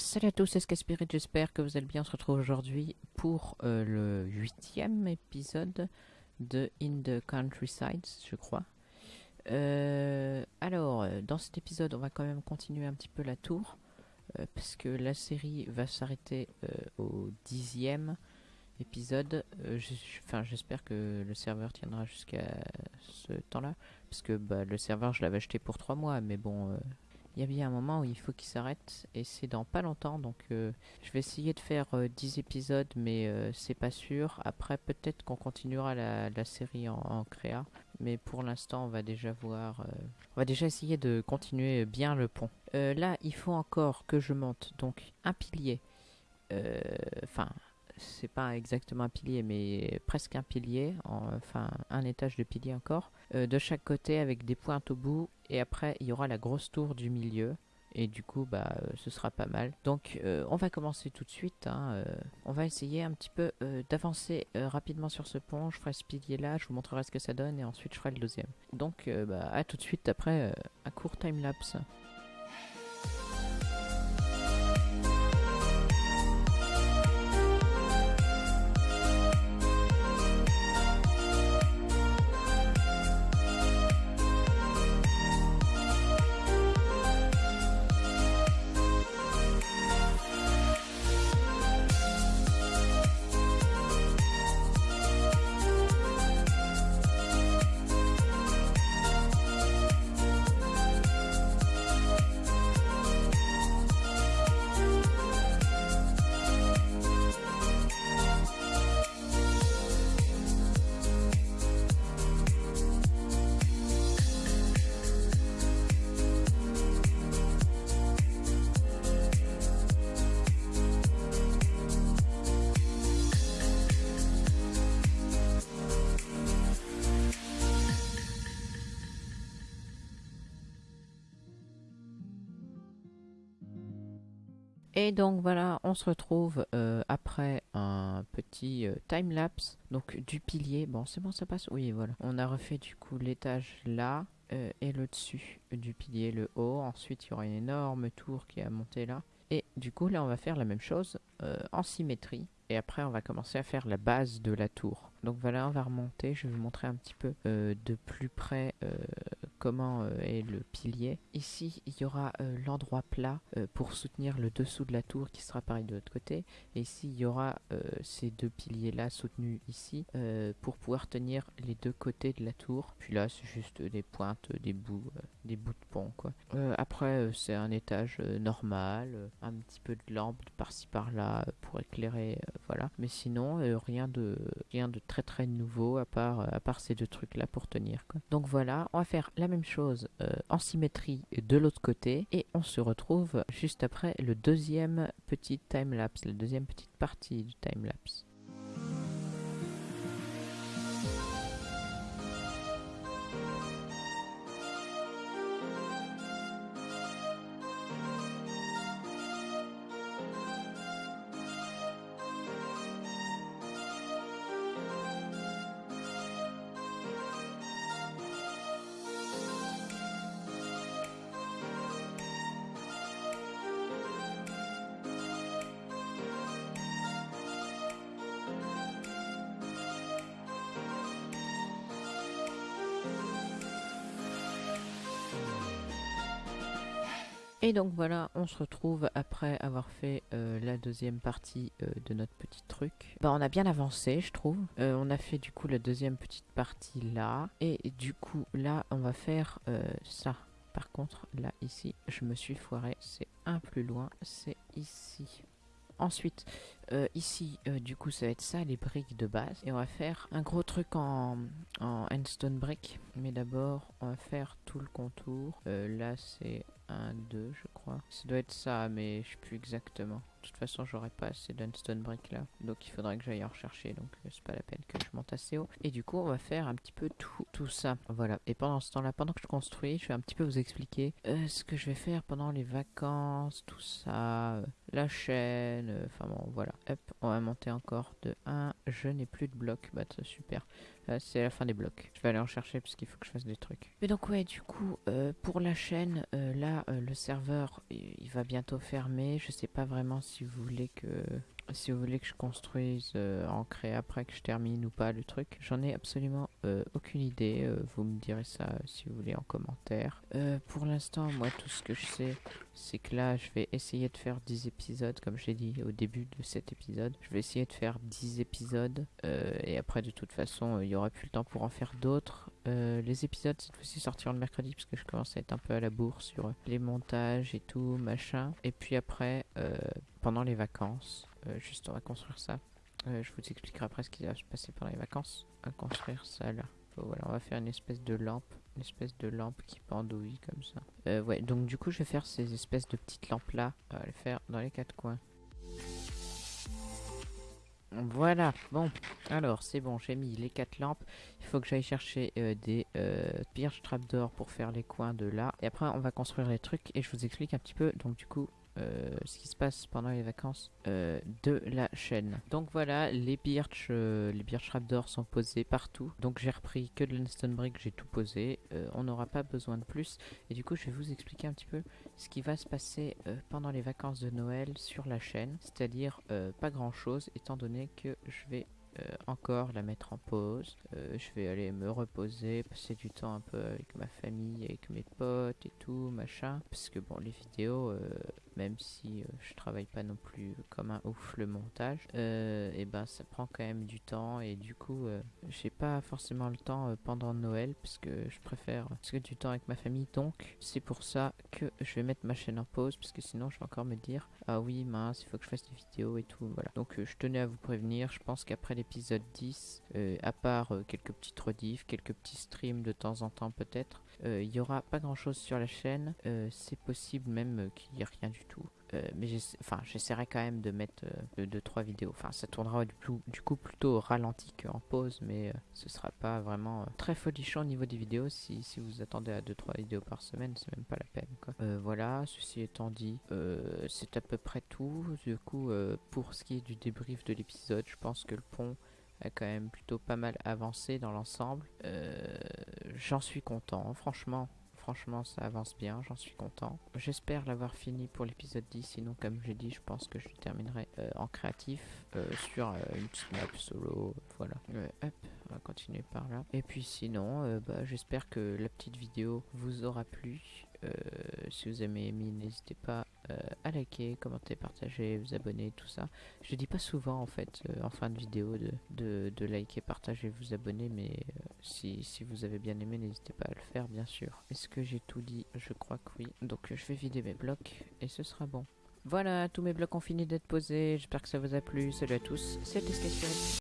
Salut à tous, c'est Skaspirit, j'espère que vous allez bien. On se retrouve aujourd'hui pour euh, le huitième épisode de In the Countryside, je crois. Euh, alors, euh, dans cet épisode, on va quand même continuer un petit peu la tour, parce que la série va s'arrêter au dixième épisode. Enfin, j'espère que le serveur tiendra jusqu'à ce temps-là, parce que bah, le serveur, je l'avais acheté pour trois mois, mais bon... euh, il y a bien un moment où il faut qu'il s'arrête et c'est dans pas longtemps donc euh, je vais essayer de faire euh, 10 épisodes mais euh, c'est pas sûr. Après peut-être qu'on continuera la, série en, en créa mais pour l'instant on va déjà voir, euh, on va déjà essayer de continuer bien le pont. Euh, là il faut encore que je monte donc un pilier, Euh, enfin c'est pas exactement un pilier mais presque un pilier, en- enfin un étage de pilier encore, euh, de chaque côté avec des pointes au bout et après il y aura la grosse tour du milieu. Et du coup bah euh, ce sera pas mal. Donc euh, on va commencer tout de suite hein, on va essayer un petit peu d'avancer rapidement sur ce pont. Je ferai ce pilier là je vous montrerai ce que ça donne et ensuite je ferai le deuxième. Donc bah à tout de suite après un court time lapse Et donc voilà, on se retrouve euh, après un petit euh, time lapse donc du pilier. Bon, c'est bon, ça passe. Oui, voilà. On a refait du coup l'étage là euh, et le dessus du pilier, le haut. Ensuite, il y aura une énorme tour qui à monter là. Et du coup, là, on va faire la même chose en symétrie. Et après, on va commencer à faire la base de la tour. Donc voilà, on va remonter. Je vais vous montrer un petit peu de plus près comment euh, est le pilier. Ici, il y aura euh, l'endroit plat euh, pour soutenir le dessous de la tour qui sera pareil de l'autre côté. Et ici, il y aura ces deux piliers-là soutenus ici pour pouvoir tenir les deux côtés de la tour. Puis là, c'est juste des pointes, des bouts, des bouts de pont, après, c'est un étage normal, un petit peu de lampe par-ci par-là pour éclairer, Mais sinon, euh, rien de très très nouveau à part euh, ces deux trucs-là pour tenir. Donc voilà, on va faire la même chose euh, en symétrie de l'autre côté et on se retrouve juste après le deuxième petit time lapse, la deuxième petite partie du time Et donc voilà, on se retrouve après avoir fait euh, la deuxième partie euh, de notre petit truc. Bah, on a bien avancé, je trouve. Euh, on a fait du coup la deuxième petite partie là. Et du coup, là, on va faire ça. Par contre, là, ici, je me suis foiré. C'est un plus loin, c'est ici. Ensuite, euh, ici, euh, du coup, ça va être ça, les briques de base. Et on va faire un gros truc en, en handstone brick. Mais d'abord, on va faire tout le contour. Euh, là, c'est 1, 2, je crois. Ça doit être ça, mais je sais plus exactement. De toute façon, j'aurai pas assez d'unstone brick là. Donc, il faudrait que j'aille en rechercher. Donc, c'est pas la peine que je monte assez haut. Et du coup, on va faire un petit peu tout, tout ça. Voilà. Et pendant ce temps-là, pendant que je construis, je vais un petit peu vous expliquer ce que je vais faire pendant les vacances, tout ça. Euh, la chaîne, euh, enfin bon voilà. Hop, on va monter encore de 1. Je n'ai plus de blocs, bah super. c'est la fin des blocs. Je vais aller en chercher parce qu'il faut que je fasse des trucs. Mais donc ouais, du coup, euh, pour la chaîne, euh, là, le serveur, il va bientôt fermer. Je sais pas vraiment si vous voulez que si vous voulez que je construise euh, en créa après que je termine ou pas le truc. J'en ai absolument euh, aucune idée. Euh, vous me direz ça si vous voulez en commentaire. pour l'instant, moi, tout ce que je sais, c'est que là, je vais essayer de faire 10 épisodes, comme j'ai dit au début de cet épisode. Je vais essayer de faire 10 épisodes. et après, de toute façon, il y aura plus le temps pour en faire d'autres. les épisodes, cette fois-ci, sortiront le mercredi, parce que je commence à être un peu à la bourre sur les montages et tout, machin. Et puis après, pendant les vacances, euh, juste, on va construire ça. Euh, je vous expliquerai après ce qui va se passer pendant les vacances. Va construire ça là. voilà, on va faire une espèce de lampe. Une espèce de lampe qui pendouille comme ça. Euh, ouais, donc du coup, je vais faire ces espèces de petites lampes là. On va les faire dans les quatre coins. Voilà, bon, alors c'est bon, j'ai mis les quatre lampes. Il faut que j'aille chercher des euh, birch trapdoors pour faire les coins de là. Et après, on va construire les trucs et je vous explique un petit peu. Donc, du coup, euh, ce qui se passe pendant les vacances euh, de la chaîne. Donc voilà, les birch, euh, les birch trapdoors sont posés partout. Donc j'ai repris que de l'Anston Brick, j'ai tout posé. on n'aura pas besoin de plus. Et du coup, je vais vous expliquer un petit peu ce qui va se passer pendant les vacances de Noël sur la chaîne. C'est-à-dire pas grand chose, étant donné que je vais encore la mettre en pause. je vais aller me reposer, passer du temps un peu avec ma famille, avec mes potes et tout, machin. Parce que bon, les vidéos, même si euh, je travaille pas non plus comme un ouf le montage, euh, et ben ça prend quand même du temps et du coup euh, j'ai pas forcément le temps pendant Noël parce que je préfère passer du temps avec ma famille. Donc c'est pour ça que je vais mettre ma chaîne en pause parce que sinon je vais encore me dire ah oui mince il faut que je fasse des vidéos et tout voilà donc je tenais à vous prévenir je pense qu'après l'épisode 10 à part quelques petites rediffs quelques petits streams de temps en temps peut-être il y aura pas grand chose sur la chaîne c'est possible même qu'il n'y ait rien du tout. Euh, mais j'essaierai quand même de mettre 2-3 euh, vidéos. Enfin, ça tournera du, coup plutôt au ralenti qu'en pause, mais euh, ce sera pas vraiment très folichon au niveau des vidéos. Si, si vous attendez à 2-3 vidéos par semaine, c'est même pas la peine. Voilà, ceci étant dit, c'est à peu près tout. Du coup, pour ce qui est du débrief de l'épisode, je pense que le pont quand même plutôt pas mal avancé dans l'ensemble. J'en suis content, franchement franchement ça avance bien, j'en suis content. J'espère l'avoir fini pour l'épisode 10, sinon comme j'ai dit, je pense que je terminerai euh, en créatif euh, sur euh, une petite map solo, voilà. hop, on va continuer par là. Et puis sinon, bah, j'espère que la petite vidéo vous aura plu. si vous avez aimé, n'hésitez pas euh, à liker, commenter, partager, vous abonner, tout ça. Je dis pas souvent en fait euh, en fin de vidéo de, liker, partager, vous abonner, mais euh, si, vous avez bien aimé, n'hésitez pas à le faire bien sûr. Est-ce que j'ai tout dit? Je crois que oui. Donc je vais vider mes blocs et ce sera bon. Voilà, tous mes blocs ont fini d'être posés. J'espère que ça vous a plu. Salut à tous, c'était Sketch